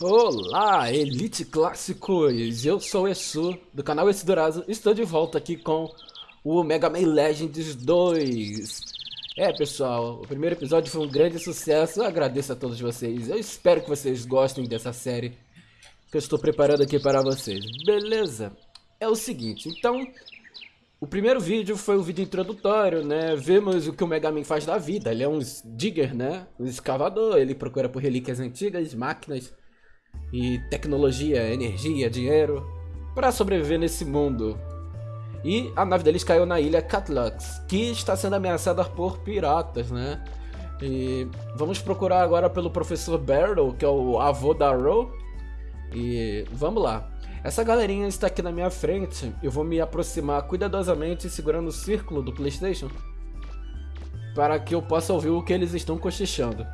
Olá, Elite Clássicos! Eu sou o Esu, do canal Esse Dourazo, estou de volta aqui com o Mega Man Legends 2. É, pessoal, o primeiro episódio foi um grande sucesso, eu agradeço a todos vocês. Eu espero que vocês gostem dessa série que eu estou preparando aqui para vocês. Beleza? É o seguinte, então... O primeiro vídeo foi o vídeo introdutório, né? Vemos o que o Mega Man faz da vida. Ele é um digger, né? Um escavador. Ele procura por relíquias antigas, máquinas e tecnologia, energia, dinheiro para sobreviver nesse mundo. E a nave deles caiu na ilha Catlux, que está sendo ameaçada por piratas, né? E vamos procurar agora pelo professor Barrow, que é o avô da Ro. E vamos lá. Essa galerinha está aqui na minha frente. Eu vou me aproximar cuidadosamente segurando o círculo do Playstation para que eu possa ouvir o que eles estão cochichando.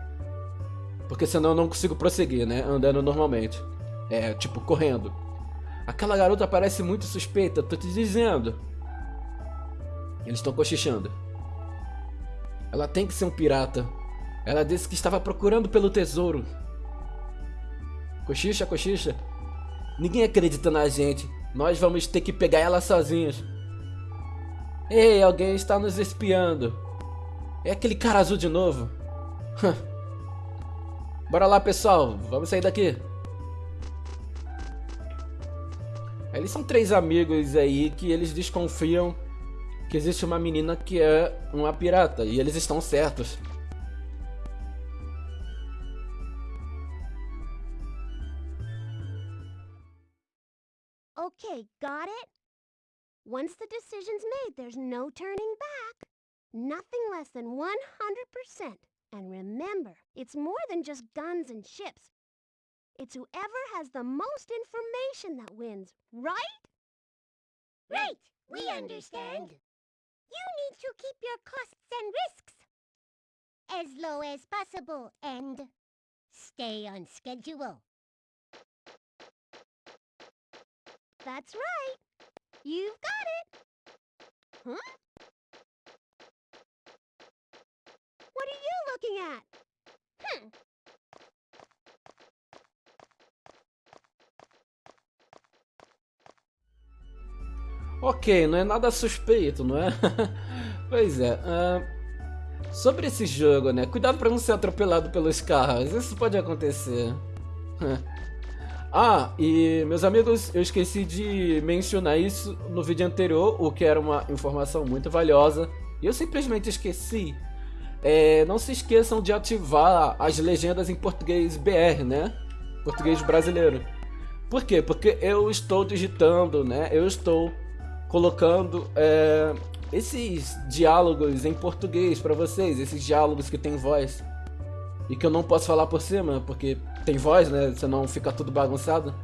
Porque senão eu não consigo prosseguir, né? Andando normalmente. É, tipo, correndo. Aquela garota parece muito suspeita, tô te dizendo. Eles estão cochichando. Ela tem que ser um pirata. Ela disse que estava procurando pelo tesouro. Cochicha, cochicha. Ninguém acredita na gente. Nós vamos ter que pegar ela sozinhos. Ei, alguém está nos espiando. É aquele cara azul de novo. Bora lá, pessoal. Vamos sair daqui. Eles são três amigos aí que eles desconfiam que existe uma menina que é uma pirata. E eles estão certos. Okay, got it? Once the decision's made, there's no turning back. Nothing less than 100%. And remember, it's more than just guns and ships. It's whoever has the most information that wins, right? Right, we understand. You need to keep your costs and risks as low as possible and stay on schedule. That's right. You've got it. Huh? Looking at? Hmm. Ok, não é nada suspeito, não é? pois é. Uh, sobre esse jogo, né? Cuidado para não ser atropelado pelos carros. Isso pode acontecer. ah, e meus amigos, eu esqueci de mencionar isso no vídeo anterior, o que era uma informação muito valiosa. E eu simplesmente esqueci. É, não se esqueçam de ativar as legendas em português BR, né? Português brasileiro. Por quê? Porque eu estou digitando, né? Eu estou colocando é, esses diálogos em português para vocês, esses diálogos que tem voz. E que eu não posso falar por cima, porque tem voz, né? Senão fica tudo bagunçado.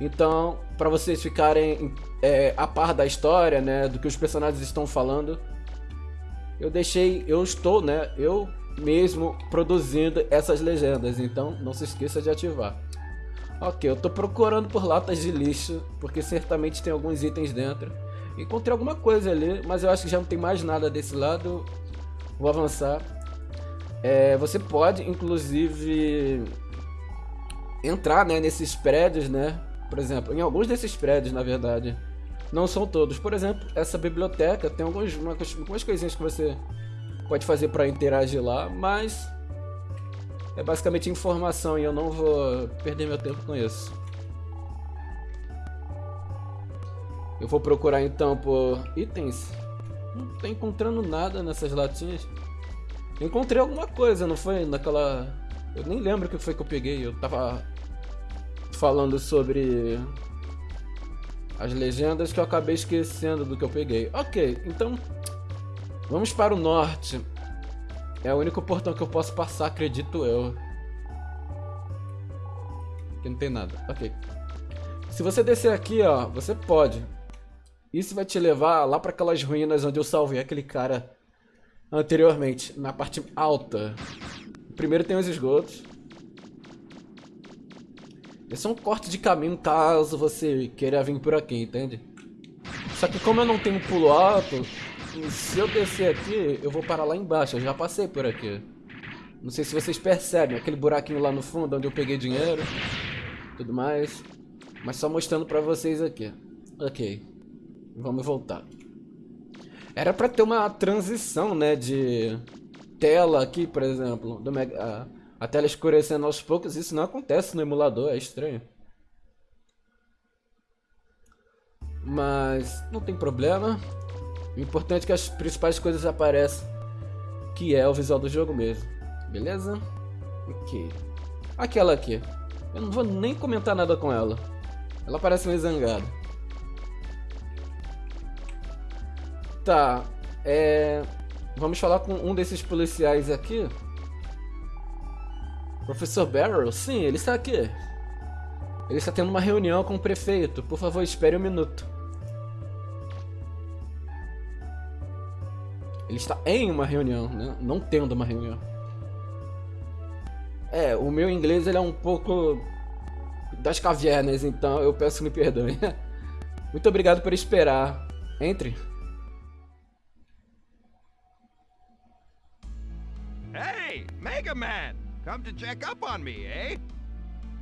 Então, para vocês ficarem é, a par da história, né? Do que os personagens estão falando, eu deixei, eu estou, né, eu mesmo produzindo essas legendas, então não se esqueça de ativar. Ok, eu estou procurando por latas de lixo, porque certamente tem alguns itens dentro. Encontrei alguma coisa ali, mas eu acho que já não tem mais nada desse lado. Vou avançar. É, você pode, inclusive, entrar né, nesses prédios, né? Por exemplo, em alguns desses prédios, na verdade. Não são todos. Por exemplo, essa biblioteca tem algumas, algumas coisinhas que você pode fazer para interagir lá, mas é basicamente informação e eu não vou perder meu tempo com isso. Eu vou procurar então por itens. Não tô encontrando nada nessas latinhas. Encontrei alguma coisa, não foi? Naquela... Eu nem lembro o que foi que eu peguei. Eu tava falando sobre as legendas que eu acabei esquecendo do que eu peguei. Ok, então vamos para o norte. É o único portão que eu posso passar, acredito eu. Aqui não tem nada. Ok. Se você descer aqui, ó, você pode. Isso vai te levar lá para aquelas ruínas onde eu salvei aquele cara anteriormente, na parte alta. Primeiro tem os esgotos. Esse é um corte de caminho caso você queira vir por aqui, entende? Só que como eu não tenho pulo alto, se eu descer aqui, eu vou parar lá embaixo. Eu já passei por aqui. Não sei se vocês percebem, aquele buraquinho lá no fundo onde eu peguei dinheiro. tudo mais. Mas só mostrando pra vocês aqui. Ok. Vamos voltar. Era pra ter uma transição, né, de tela aqui, por exemplo. Do Mega, a, a tela escurecendo aos poucos. Isso não acontece no emulador, é estranho. Mas não tem problema. O importante é que as principais coisas apareçam. Que é o visual do jogo mesmo. Beleza? Ok. Aquela aqui. Eu não vou nem comentar nada com ela. Ela parece meio zangada. Tá. É... Vamos falar com um desses policiais aqui. Professor Barrow? Sim, ele está aqui. Ele está tendo uma reunião com o prefeito. Por favor, espere um minuto. Ele está em uma reunião, né? Não tendo uma reunião. É, o meu inglês ele é um pouco das cavernas, então eu peço que me perdoe. Muito obrigado por esperar. Entre. Hey, Mega Man! Come to check up on me, eh?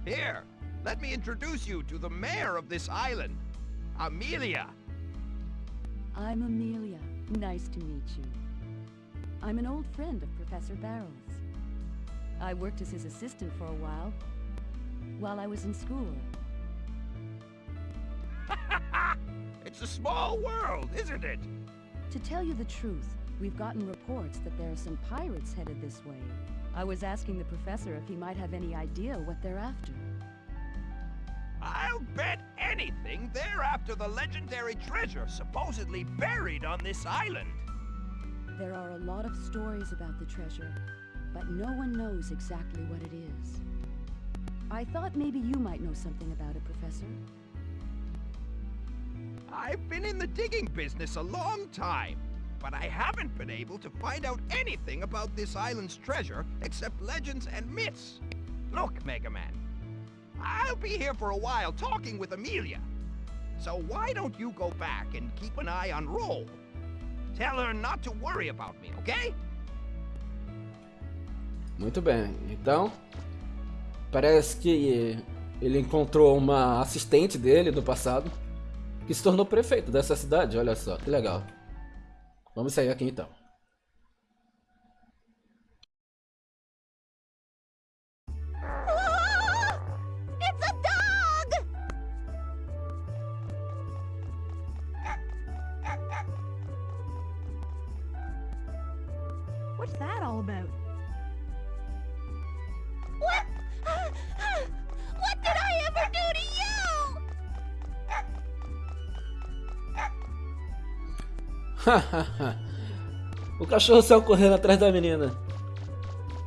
Here, let me introduce you to the mayor of this island, Amelia. I'm Amelia. Nice to meet you. I'm an old friend of Professor Barrow's. I worked as his assistant for a while, while I was in school. it's a small world, isn't it? To tell you the truth, we've gotten reports that there are some pirates headed this way. I was asking the professor if he might have any idea what they're after. I'll bet anything they're after the legendary treasure supposedly buried on this island. There are a lot of stories about the treasure, but no one knows exactly what it is. I thought maybe you might know something about it, Professor. I've been in the digging business a long time, but I haven't been able to find out anything about this island's treasure except legends and myths. Look, Mega Man, I'll be here for a while talking with Amelia. So why don't you go back and keep an eye on Roll? Tell her not to worry about me, okay? Muito bem, então parece que ele encontrou uma assistente dele do passado que se tornou prefeito dessa cidade, olha só, que legal. Vamos sair aqui então. o cachorro saiu correndo atrás da menina.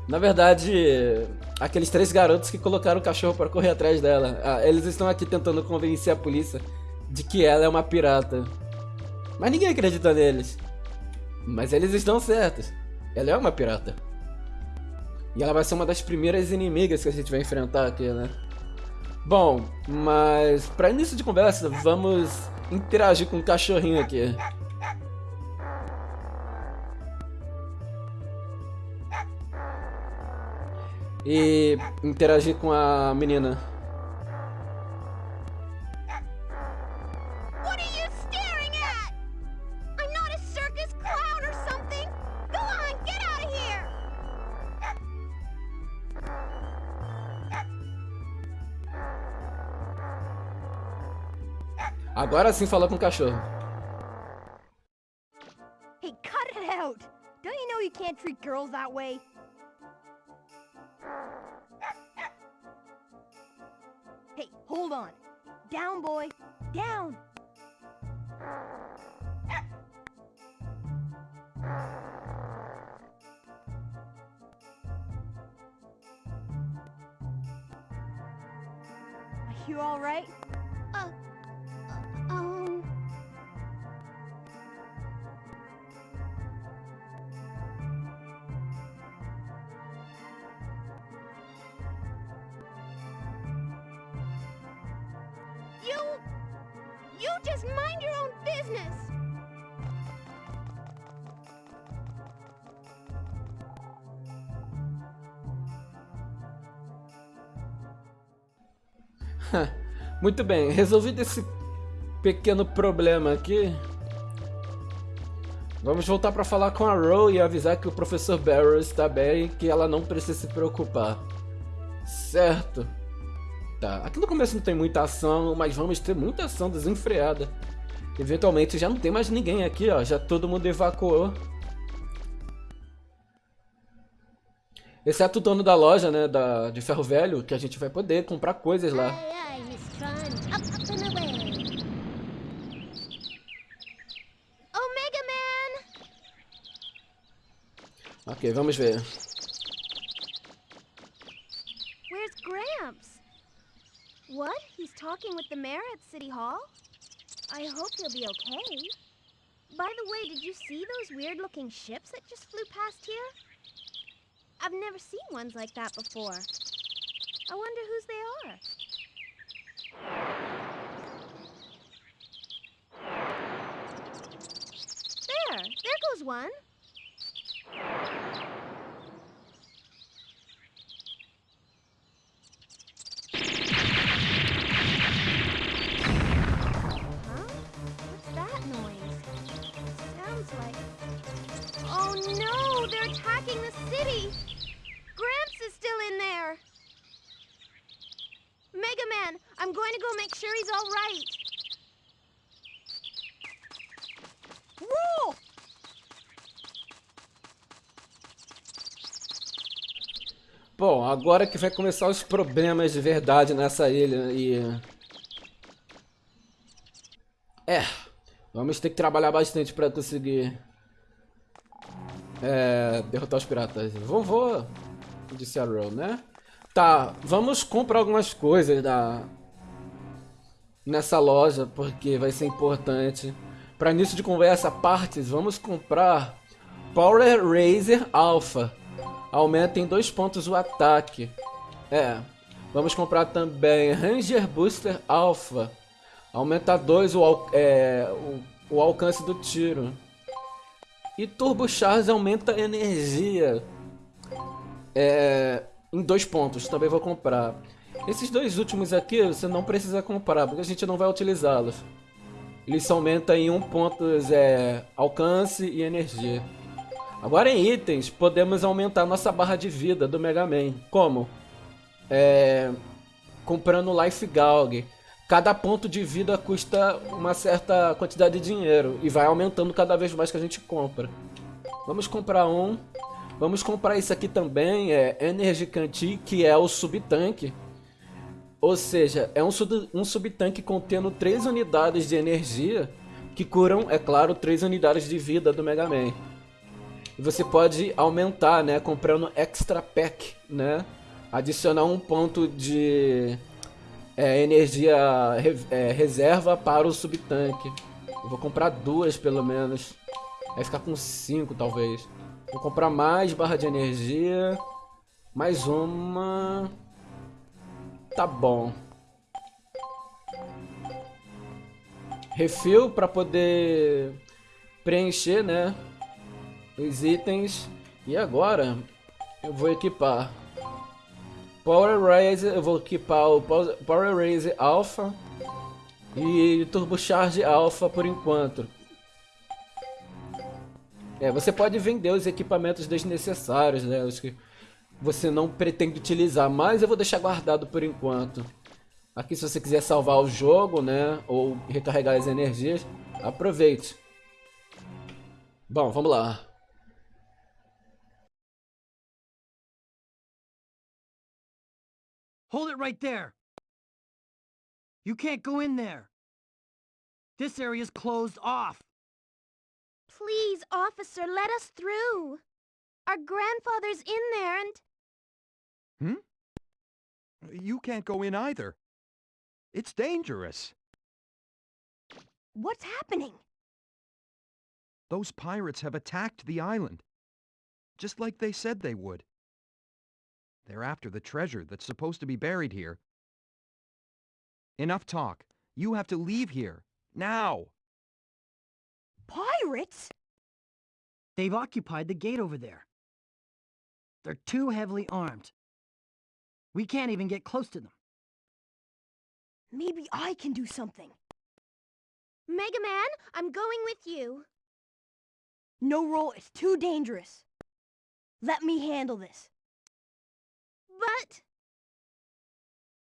Na verdade, aqueles três garotos que colocaram o cachorro para correr atrás dela. Ah, eles estão aqui tentando convencer a polícia de que ela é uma pirata. Mas ninguém acredita neles. Mas eles estão certos. Ela é uma pirata. E ela vai ser uma das primeiras inimigas que a gente vai enfrentar aqui, né? Bom, mas para início de conversa, vamos interagir com o cachorrinho aqui. E interagir com a menina. Agora sim fala com o cachorro. Hey, cut it out! Don't you know you can't treat girls that way? Hey, hold on. Down, boy. Down. Are you all right? Muito bem, resolvido esse pequeno problema aqui. Vamos voltar para falar com a Ro e avisar que o professor Barrows está bem e que ela não precisa se preocupar. Certo. Tá, aqui no começo não tem muita ação, mas vamos ter muita ação desenfreada. Eventualmente já não tem mais ninguém aqui, ó. Já todo mundo evacuou. Exceto o dono da loja, né, da, de ferro velho, que a gente vai poder comprar coisas lá. Aye, aye, Miss Tron. Up, up and away. Omega Man! Ok, vamos ver. Where's Gramps? What? He's talking with the mayor at City Hall? I hope he'll be okay. By the way, did you see those weird looking ships that just flew past here? I've never seen ones like that before. I wonder whose they are. There, there goes one. Huh? What's that noise? Sounds like. Oh no! They're attacking the city! In there! Mega Man, I'm going to go make sure he's all right. Whoa! Bom, agora que vai começar os problemas de verdade nessa ilha e... É, vamos ter que trabalhar bastante para conseguir é, derrotar os piratas. Vovô, disse a Ro, né? Tá, vamos comprar algumas coisas da nessa loja porque vai ser importante. Para início de conversa, partes, vamos comprar Power Razer Alpha. Aumenta em dois pontos o ataque. É. Vamos comprar também Ranger Booster Alpha. Aumenta 2 o, é, o, o alcance do tiro. E Turbo Charge aumenta energia. É, em dois pontos. Também vou comprar. Esses dois últimos aqui você não precisa comprar, porque a gente não vai utilizá-los. Eles aumentam em um ponto é, alcance e energia. Agora em itens, podemos aumentar nossa barra de vida do Mega Man. Como? É, comprando Life Galg. Cada ponto de vida custa uma certa quantidade de dinheiro e vai aumentando cada vez mais que a gente compra. Vamos comprar um. Vamos comprar isso aqui também, é Energy Canteen, que é o subtanque. Ou seja, é um, sub, um subtanque contendo 3 unidades de energia que curam, é claro, 3 unidades de vida do Mega Man. E você pode aumentar, né, comprando Extra Pack, né? Adicionar um ponto de é, energia é, reserva para o subtanque. Vou comprar duas pelo menos. Vai ficar com cinco talvez. Vou comprar mais barra de energia. Mais uma. Tá bom. Refil para poder preencher, né? Os itens. E agora eu vou equipar Power Razer, eu vou equipar o Pow- Power Razer Alpha e Turbo Charge Alpha por enquanto. É, você pode vender os equipamentos desnecessários, né? Os que você não pretende utilizar, mas eu vou deixar guardado por enquanto. Aqui se você quiser salvar o jogo, né? Ou recarregar as energias, aproveite. Bom, vamos lá. Hold it right there! You can't go in there! This area's closed off! Please, officer, let us through. Our grandfather's in there and... Hmm? You can't go in either. It's dangerous. What's happening? Those pirates have attacked the island. Just like they said they would. They're after the treasure that's supposed to be buried here. Enough talk. You have to leave here. Now! Pirates? They've occupied the gate over there. They're too heavily armed. We can't even get close to them. Maybe I can do something. Mega Man, I'm going with you. No roll, it's too dangerous. Let me handle this. But...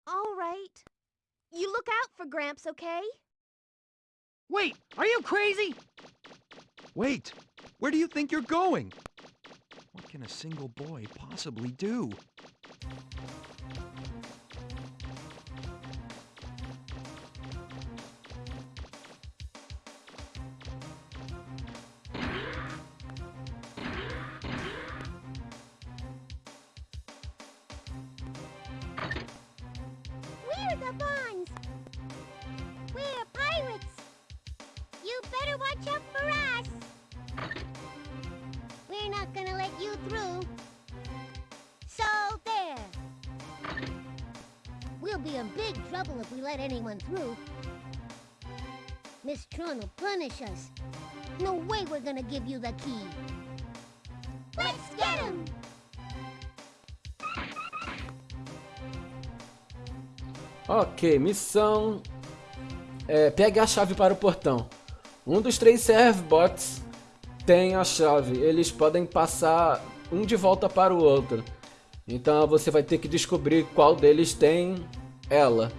All right. You look out for Gramps, okay? Wait, are you crazy? Wait, where do you think you're going? What can a single boy possibly do? Through. So there. We'll be in big trouble if we let anyone through. Miss Tron will punish us. No way we're gonna give you the key. Let's get him! Ok, missão. É, pegue a chave para o portão. Um dos três servbots tem a chave. Eles podem passar um de volta para o outro. Então você vai ter que descobrir qual deles tem ela.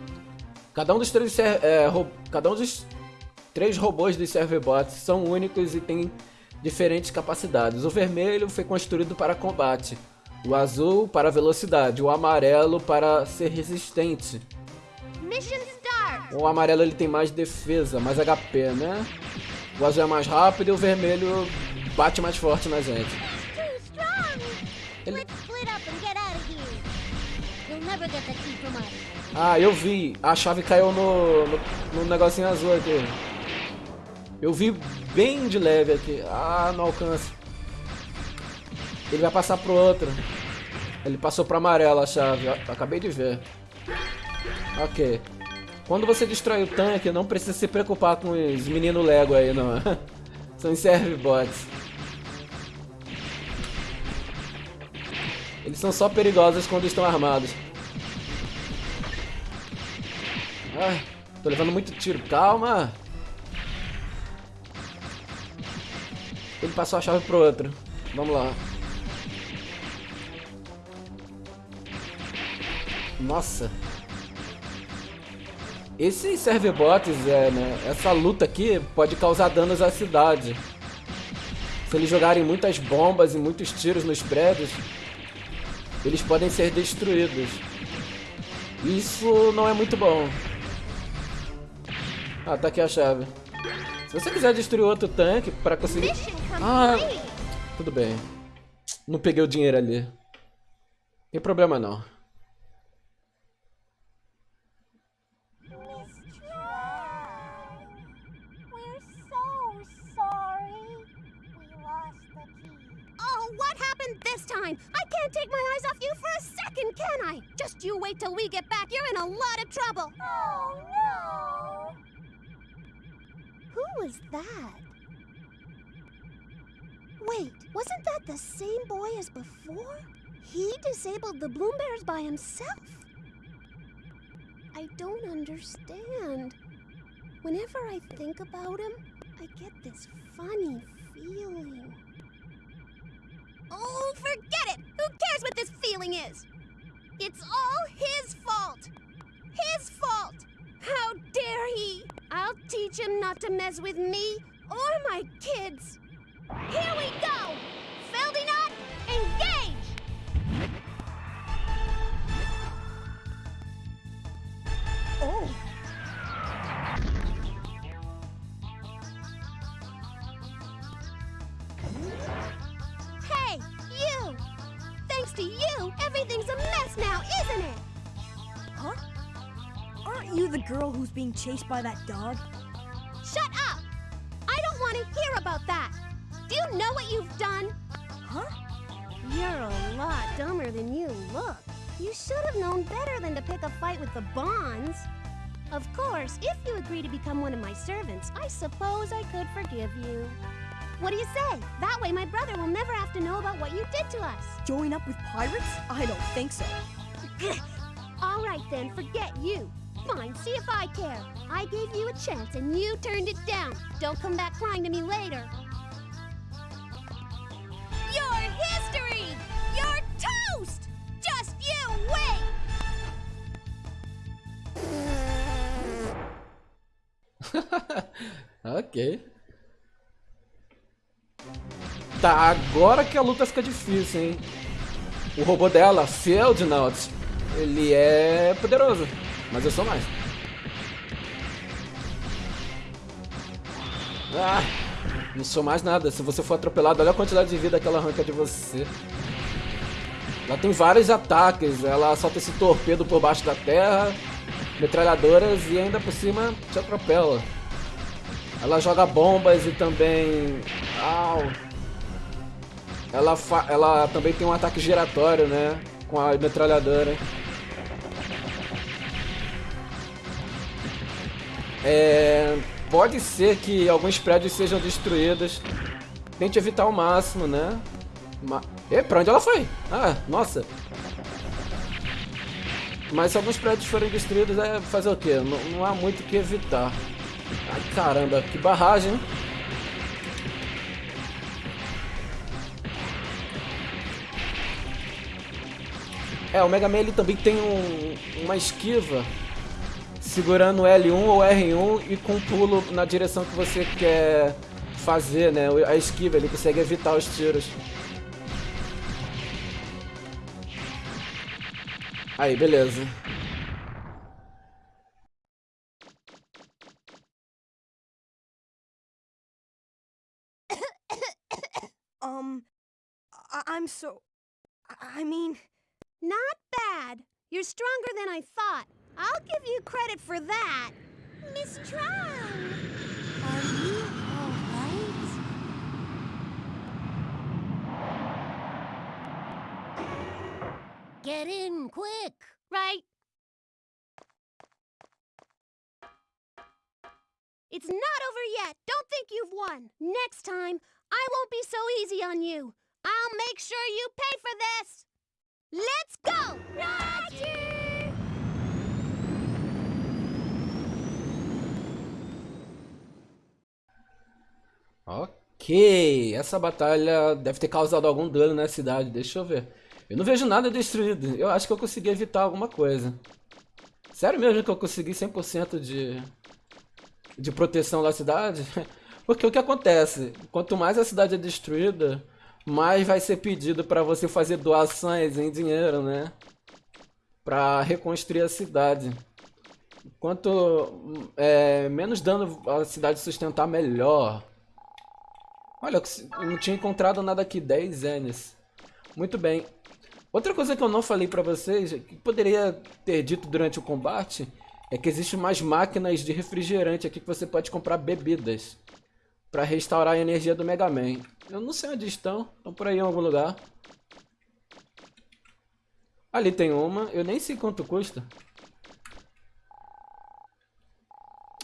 Cada um dos três, é, cada um dos três robôs dos servbots são únicos e têm diferentes capacidades. O vermelho foi construído para combate, o azul para velocidade, o amarelo para ser resistente. O amarelo ele tem mais defesa, mais HP, né? O azul é mais rápido e o vermelho bate mais forte na gente. Ele-. Ah, eu vi. A chave caiu no, no, no negocinho azul aqui. Eu vi bem de leve aqui. Ah, não alcança. Ele vai passar pro outro. Ele passou pro amarelo a chave. Acabei de ver. Ok. Quando você destrói o tanque, não precisa se preocupar com os meninos Lego aí, não. São os servbots. Eles são só perigosos quando estão armados. Ai, tô levando muito tiro. Calma. Ele passou a chave pro outro. Vamos lá. Nossa. Esses serverbots, é, né, essa luta aqui pode causar danos à cidade. Se eles jogarem muitas bombas e muitos tiros nos prédios, eles podem ser destruídos. Isso não é muito bom. Ah, tá aqui a chave. Se você quiser destruir outro tanque para conseguir... Ah, tudo bem. Não peguei o dinheiro ali. Tem problema não. Can't take my eyes off you for a second, can I? Just you wait till we get back. You're in a lot of trouble. Oh no! Who was that? Wait, wasn't that the same boy as before? He disabled the Bloom Bears by himself. I don't understand. Whenever I think about him, I get this funny feeling. Oh, forget cares what this feeling is? It's all his fault! His fault! How dare he! I'll teach him not to mess with me or my kids! Here we go! Girl who's being chased by that dog? Shut up! I don't want to hear about that! Do you know what you've done? Huh? You're a lot dumber than you look. You should have known better than to pick a fight with the Bonds. Of course, if you agree to become one of my servants, I suppose I could forgive you. What do you say? That way my brother will never have to know about what you did to us. Join up with pirates? I don't think so. All right then, forget you. Fine, see if I care. I gave you a chance and you turned it down. Don't come back crying to me later. Your history! You're toast! Just you wait! ok. Tá, agora que a luta fica difícil, hein? O robô dela, Feldnaut, ele é poderoso, mas eu sou mais. Ah, não sou mais nada. Se você for atropelado, olha a quantidade de vida que ela arranca de você. Ela tem vários ataques, ela solta esse torpedo por baixo da terra, metralhadoras e ainda por cima te atropela. Ela joga bombas e também... Au! Ela, ela também tem um ataque giratório, né? Com a metralhadora. É... Pode ser que alguns prédios sejam destruídos. Tente evitar ao máximo, né? Ma... E, pra onde ela foi? Ah, nossa. Mas se alguns prédios forem destruídos, é fazer o quê? Não, não há muito o que evitar. Ai, caramba, que barragem? É, o Mega Man ele também tem um, uma esquiva segurando L1 ou R1 e com pulo na direção que você quer fazer, né? A esquiva, ele consegue evitar os tiros. Aí, beleza. Um, I'm so. I mean, Not bad. You're stronger than I thought. I'll give you credit for that. Miss Tron! are you alright? Get in, quick! Right? It's not over yet. Don't think you've won. Next time, I won't be so easy on you. I'll make sure you pay for this. Let's go! Roger! Ok, essa batalha deve ter causado algum dano na cidade, deixa eu ver. Eu não vejo nada destruído, eu acho que eu consegui evitar alguma coisa. Sério mesmo que eu consegui 100% de, de proteção da cidade? Porque o que acontece? Quanto mais a cidade é destruída, mais vai ser pedido para você fazer doações em dinheiro, né? Para reconstruir a cidade. Quanto é, menos dano a cidade sustentar, melhor. Olha, eu não tinha encontrado nada aqui, 10 Ns. Muito bem. Outra coisa que eu não falei pra vocês, que poderia ter dito durante o combate, é que existem mais máquinas de refrigerante aqui que você pode comprar bebidas. Pra restaurar a energia do Mega Man. Eu não sei onde estão, estão por aí em algum lugar. Ali tem uma, eu nem sei quanto custa.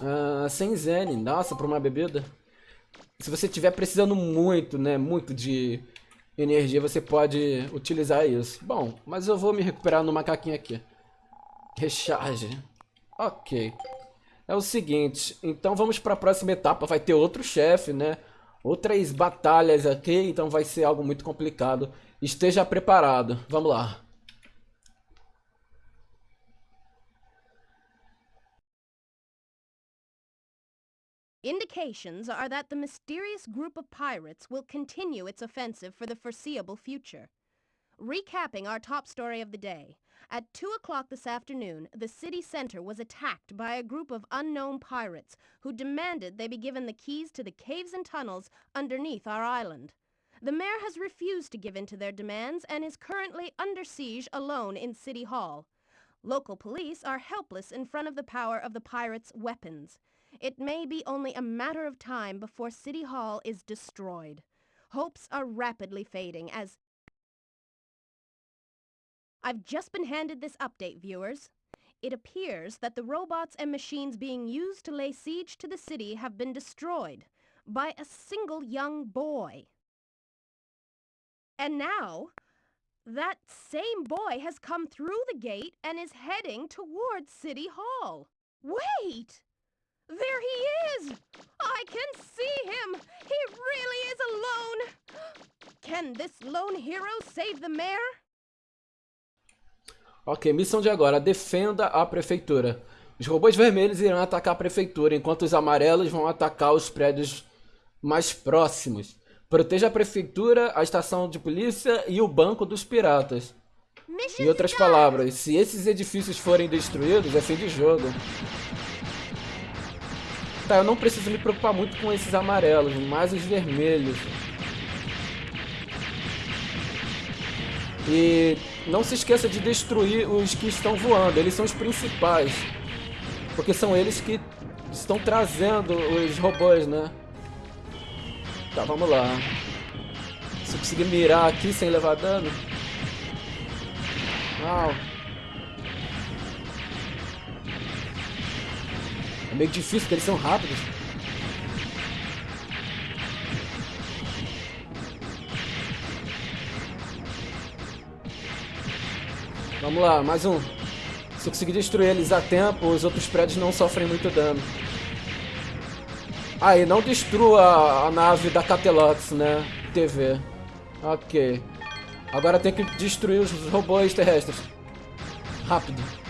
Ah, 100 Zen, nossa, pra uma bebida. Se você estiver precisando muito, né, muito de energia, você pode utilizar isso. Bom, mas eu vou me recuperar no macaquinho aqui. Recharge. Ok. É o seguinte, então vamos para a próxima etapa. Vai ter outro chefe, né? Outras batalhas aqui, então vai ser algo muito complicado. Esteja preparado. Vamos lá. Indications are that the mysterious group of pirates will continue its offensive for the foreseeable future. Recapping our top story of the day. At 2 o'clock this afternoon, the city center was attacked by a group of unknown pirates who demanded they be given the keys to the caves and tunnels underneath our island. The mayor has refused to give in to their demands and is currently under siege alone in City Hall. Local police are helpless in front of the power of the pirates' weapons. It may be only a matter of time before City Hall is destroyed. Hopes are rapidly fading as... I've just been handed this update, viewers. It appears that the robots and machines being used to lay siege to the city have been destroyed by a single young boy. And now, that same boy has come through the gate and is heading towards City Hall. Wait! There he is! I can see him! He really is alone! Can this lone hero save the mayor? Ok, missão de agora. Defenda a prefeitura. Os robôs vermelhos irão atacar a prefeitura, enquanto os amarelos vão atacar os prédios mais próximos. Proteja a prefeitura, a estação de polícia e o banco dos piratas. Em outras palavras, se esses edifícios forem destruídos, é fim de jogo. Tá, eu não preciso me preocupar muito com esses amarelos, mais os vermelhos. E não se esqueça de destruir os que estão voando, eles são os principais. Porque são eles que estão trazendo os robôs, né? Tá, vamos lá. Se eu conseguir mirar aqui sem levar dano. Uau. É meio difícil porque eles são rápidos. Vamos lá, mais um. Se eu conseguir destruir eles a tempo, os outros prédios não sofrem muito dano. Ah, e não destrua a nave da Catelox, né? TV. Ok. Agora tem que destruir os robôs terrestres. Rápido.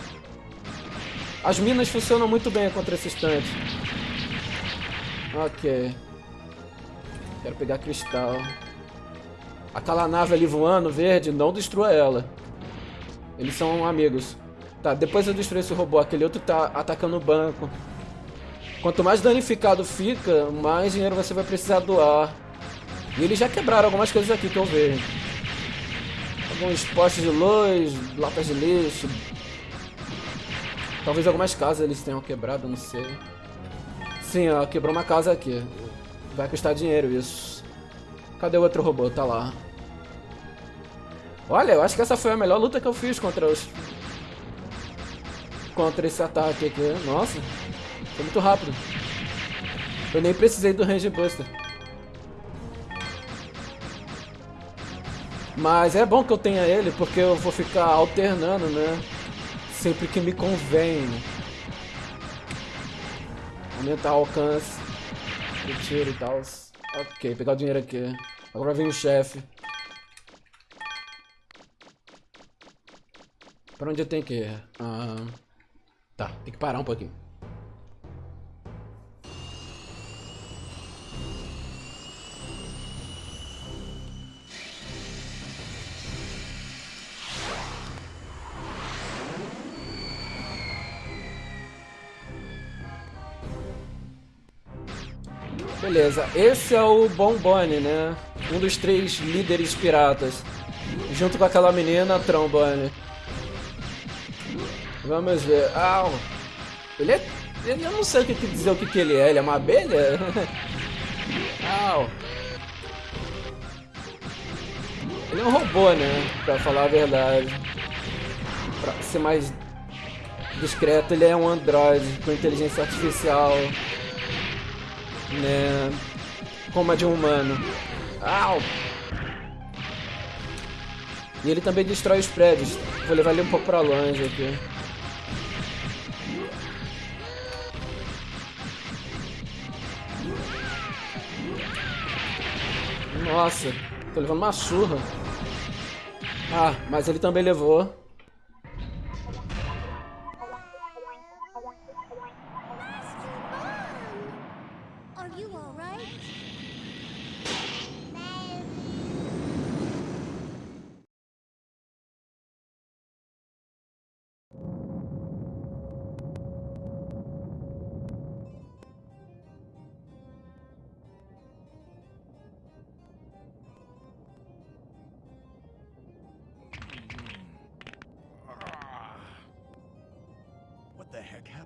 As minas funcionam muito bem contra esses tanques. Ok. Quero pegar cristal. Aquela nave ali voando, verde, não destrua ela. Eles são amigos. Tá, depois eu destruir esse robô. Aquele outro tá atacando o banco. Quanto mais danificado fica, mais dinheiro você vai precisar doar. E eles já quebraram algumas coisas aqui que eu vejo. Alguns postes de luz, latas de lixo. Talvez algumas casas eles tenham quebrado, não sei. Sim, ó, quebrou uma casa aqui. Vai custar dinheiro isso. Cadê o outro robô? Tá lá. Olha, eu acho que essa foi a melhor luta que eu fiz contra os... Contra esse ataque aqui. Nossa, foi muito rápido. Eu nem precisei do Range Buster. Mas é bom que eu tenha ele, porque eu vou ficar alternando, né? Sempre que me convém. Aumentar o alcance do tiro e tal. Ok, pegar o dinheiro aqui. Agora vem o chefe. Pra onde eu tenho que ir? Ah, tá, tem que parar um pouquinho. Beleza, esse é o Bombone, né? Um dos três líderes piratas. Junto com aquela menina, Trombone. Vamos ver. Ah, ele é. Eu não sei o que dizer o que, que ele é. Ele é uma abelha? Au. Ele é um robô, né? Pra falar a verdade. Pra ser mais discreto, ele é um androide com inteligência artificial. Né? Como a de um humano. Au! E ele também destrói os prédios. Vou levar ele um pouco pra longe aqui. Nossa, tô levando uma surra. Ah, mas ele também levou. Are you alright?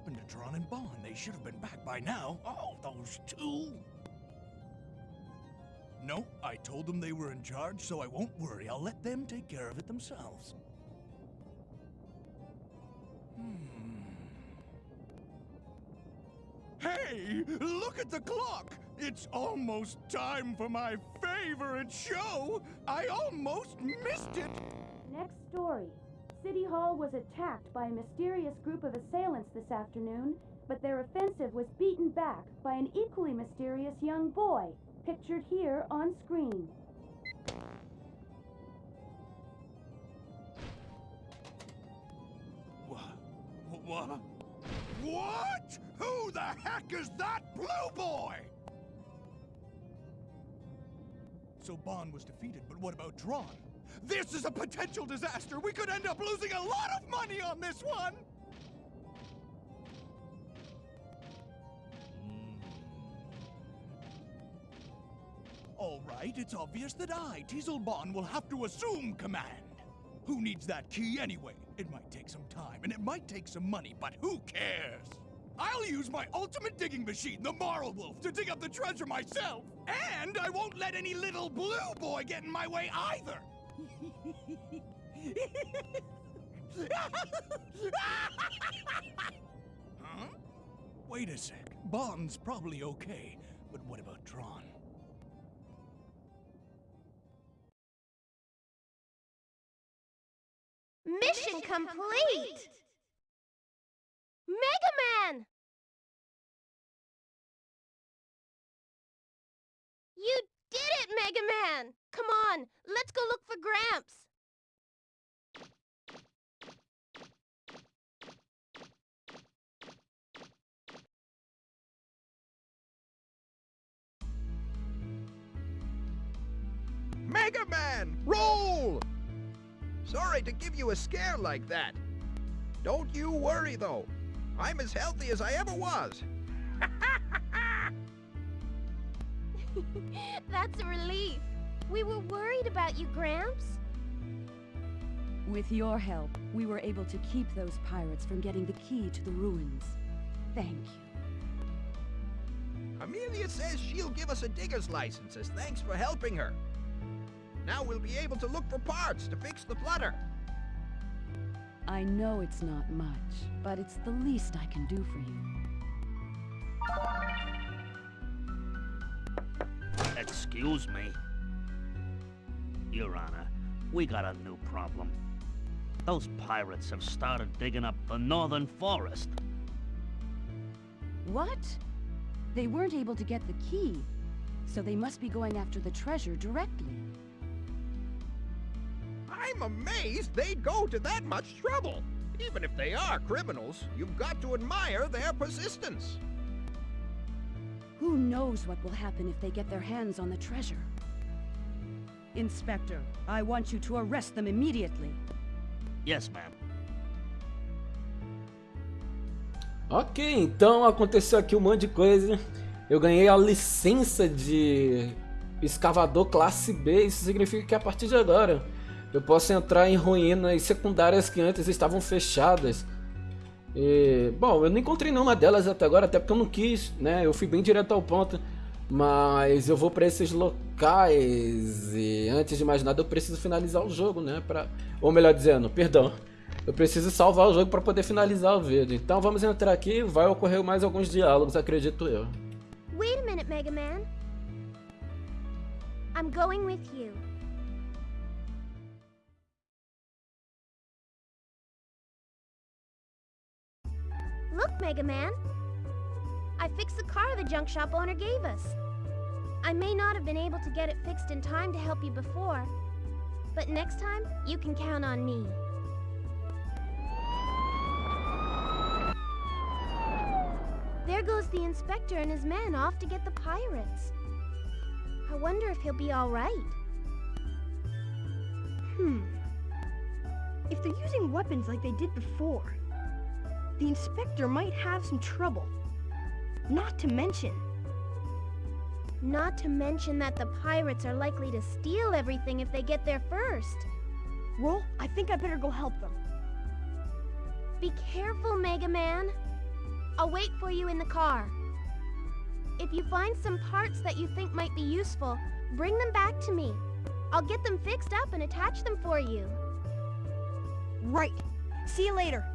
Happened to Tron and Bond? They should have been back by now. Oh, those two. No, I told them they were in charge, so I won't worry. I'll let them take care of it themselves. Hmm. Hey, look at the clock! It's almost time for my favorite show! I almost missed it! Next story. City Hall was attacked by a mysterious group of assailants this afternoon. but their offensive was beaten back by an equally mysterious young boy, pictured here on screen. What? What? What? Who the heck is that blue boy? So Bond was defeated, but what about Drawn? This is a potential disaster! We could end up losing a lot of money on this one! Hmm. All right, it's obvious that I, Teasel Bond, will have to assume command. Who needs that key anyway? It might take some time, and it might take some money, but who cares? I'll use my ultimate digging machine, the Marl Wolf, to dig up the treasure myself! And I won't let any little blue boy get in my way either! huh? Wait a sec. Bond's probably okay, but what about Tron? Mission complete! Mega Man! You did it, Mega Man! Come on, let's go look for Gramps! Mega Man, roll! Sorry to give you a scare like that. Don't you worry, though. I'm as healthy as I ever was. That's a relief. We were worried about you, Gramps. With your help, we were able to keep those pirates from getting the key to the ruins. Thank you. Amelia says she'll give us a digger's license as thanks for helping her. Now we'll be able to look for parts to fix the flutter. I know it's not much, but it's the least I can do for you. Excuse me. Your Honor, we got a new problem. Those pirates have started digging up the northern forest. What? They weren't able to get the key, so they must be going after the treasure directly. I'm amazed they'd go to that much trouble. Even if they are criminals, you've got to admire their persistence. Who knows what will happen if they get their hands on the treasure? Inspector, I want you to arrest them immediately. Yes, ma'am. Ok, então aconteceu aqui um monte de coisa. Eu ganhei a licença de escavador classe B. Isso significa que a partir de agora eu posso entrar em ruínas secundárias que antes estavam fechadas. E, bom, eu não encontrei nenhuma delas até agora, até porque eu não quis, né? Eu fui bem direto ao ponto. Mas eu vou para esses locais e antes de mais nada eu preciso finalizar o jogo, né? Pra... Ou melhor dizendo, perdão. Eu preciso salvar o jogo para poder finalizar o vídeo. Então vamos entrar aqui vai ocorrer mais alguns diálogos, acredito eu. Wait a minute, Mega Man. I'm going with you. Look, Mega Man. I fixed the car the junk shop owner gave us. I may not have been able to get it fixed in time to help you before, but next time, you can count on me. There goes the inspector and his men off to get the pirates. I wonder if he'll be all right. Hmm. If they're using weapons like they did before, the inspector might have some trouble. Not to mention... Not to mention that the pirates are likely to steal everything if they get there first. Roll, I think I better go help them. Be careful, Mega Man. I'll wait for you in the car. If you find some parts that you think might be useful, bring them back to me. I'll get them fixed up and attach them for you. Right. See you later.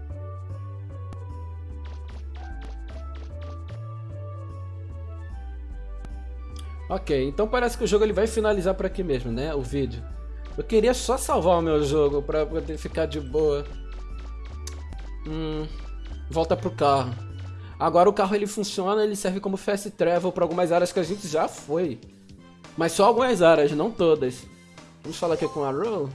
Ok, então parece que o jogo ele vai finalizar por aqui mesmo, né? O vídeo. Eu queria só salvar o meu jogo pra poder ficar de boa. Hum, volta pro carro. Agora o carro ele funciona, ele serve como fast travel para algumas áreas que a gente já foi. Mas só algumas áreas, não todas. Vamos falar aqui com a Roll.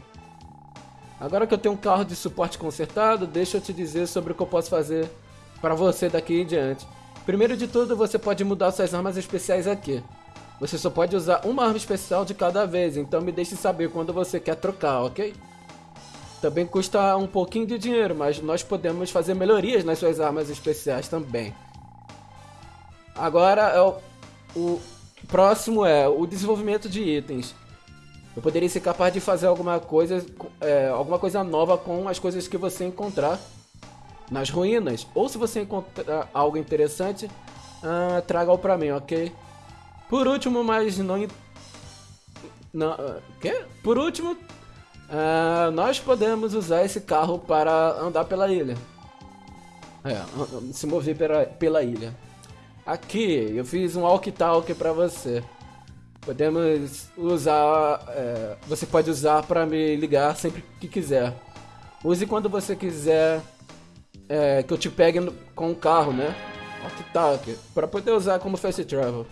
Agora que eu tenho um carro de suporte consertado, deixa eu te dizer sobre o que eu posso fazer para você daqui em diante. Primeiro de tudo, você pode mudar suas armas especiais aqui. Você só pode usar uma arma especial de cada vez, então me deixe saber quando você quer trocar, ok? Também custa um pouquinho de dinheiro, mas nós podemos fazer melhorias nas suas armas especiais também. Agora, é o, o próximo é o desenvolvimento de itens. Eu poderia ser capaz de fazer alguma coisa, é, alguma coisa nova com as coisas que você encontrar nas ruínas. Ou se você encontrar algo interessante, uh, traga-o pra mim, ok? Por último, mas não... não uh, quê? Por último, uh, nós podemos usar esse carro para andar pela ilha. É, se mover pela, pela ilha. Aqui, eu fiz um walk-talk pra você. Podemos usar... É, você pode usar para me ligar sempre que quiser. Use quando você quiser é, que eu te pegue no, com o carro, né? Walk-talk. Para poder usar como fast travel.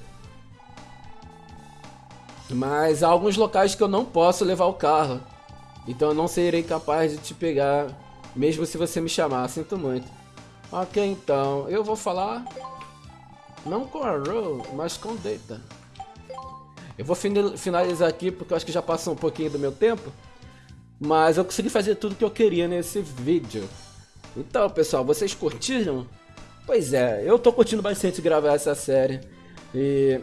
Mas há alguns locais que eu não posso levar o carro. Então eu não serei capaz de te pegar, mesmo se você me chamar, sinto muito. Ok, então, eu vou falar... Não com a Row, mas com Data. Eu vou finalizar aqui porque eu acho que já passou um pouquinho do meu tempo. Mas eu consegui fazer tudo que eu queria nesse vídeo. Então, pessoal, vocês curtiram? Pois é, eu tô curtindo bastante gravar essa série. E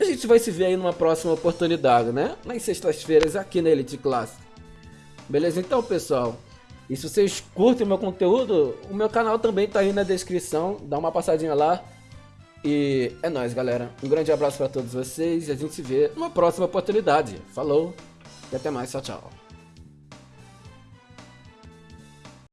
a gente vai se ver aí numa próxima oportunidade, né? Nas sextas-feiras aqui na Elite Class. Beleza? Então, pessoal, e se vocês curtem o meu conteúdo, o meu canal também tá aí na descrição. Dá uma passadinha lá. E é nóis, galera. Um grande abraço para todos vocês e a gente se vê numa próxima oportunidade. Falou e até mais. Tchau, tchau.